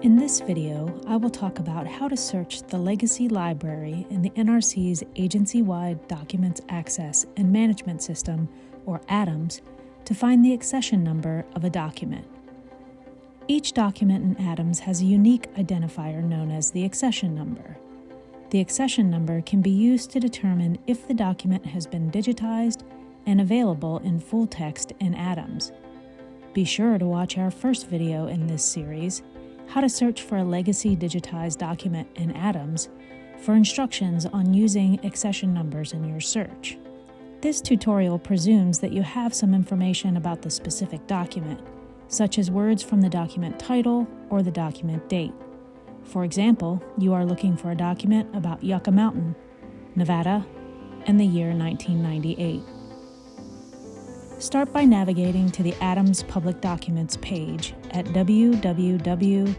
In this video, I will talk about how to search the Legacy Library in the NRC's Agency-Wide Documents Access and Management System, or ADAMS, to find the accession number of a document. Each document in ADAMS has a unique identifier known as the accession number. The accession number can be used to determine if the document has been digitized and available in full text in ADAMS. Be sure to watch our first video in this series, How to Search for a Legacy Digitized Document in ADAMS, for instructions on using accession numbers in your search. This tutorial presumes that you have some information about the specific document, such as words from the document title or the document date. For example, you are looking for a document about Yucca Mountain, Nevada, and the year 1998. Start by navigating to the ADAMS Public Documents page at www.nrc.gov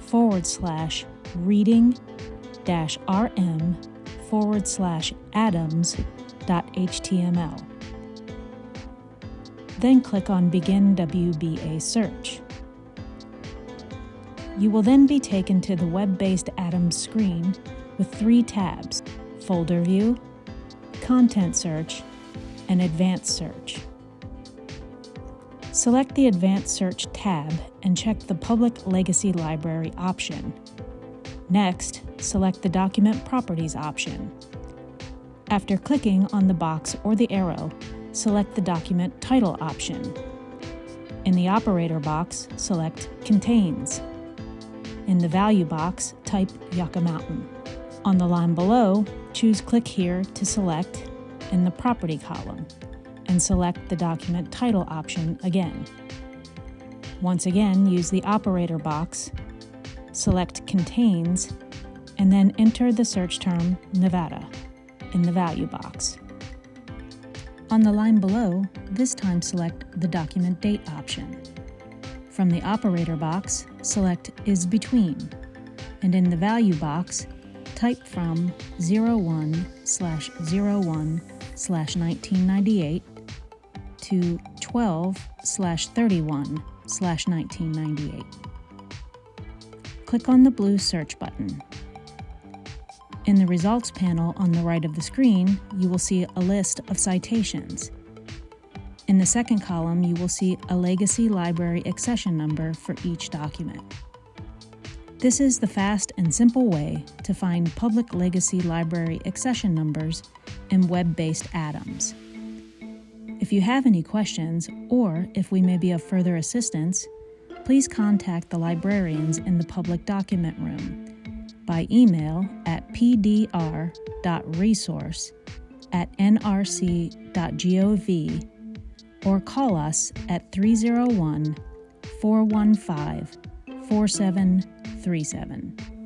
forward slash reading dash rm forward slash adams.html. Then click on Begin WBA Search. You will then be taken to the web-based ADAMS screen with three tabs, Folder View, Content Search, and Advanced Search. Select the Advanced Search tab and check the Public Legacy Library option. Next, select the Document Properties option. After clicking on the box or the arrow, select the Document Title option. In the Operator box, select Contains. In the Value box, type Yucca Mountain. On the line below, choose Click Here to select in the Property column, and select the Document Title option again. Once again, use the Operator box, select Contains, and then enter the search term Nevada in the Value box. On the line below, this time select the Document Date option. From the Operator box, select Is Between, and in the Value box, type from 01 slash 01 slash 1998 to 12 slash 31 slash 1998. Click on the blue Search button. In the Results panel on the right of the screen, you will see a list of citations. In the second column, you will see a Legacy Library accession number for each document. This is the fast and simple way to find public Legacy Library accession numbers in web-based ADAMS. If you have any questions, or if we may be of further assistance, please contact the librarians in the Public Document Room by email at pdr.resource at nrc.gov or call us at 301 415 4737.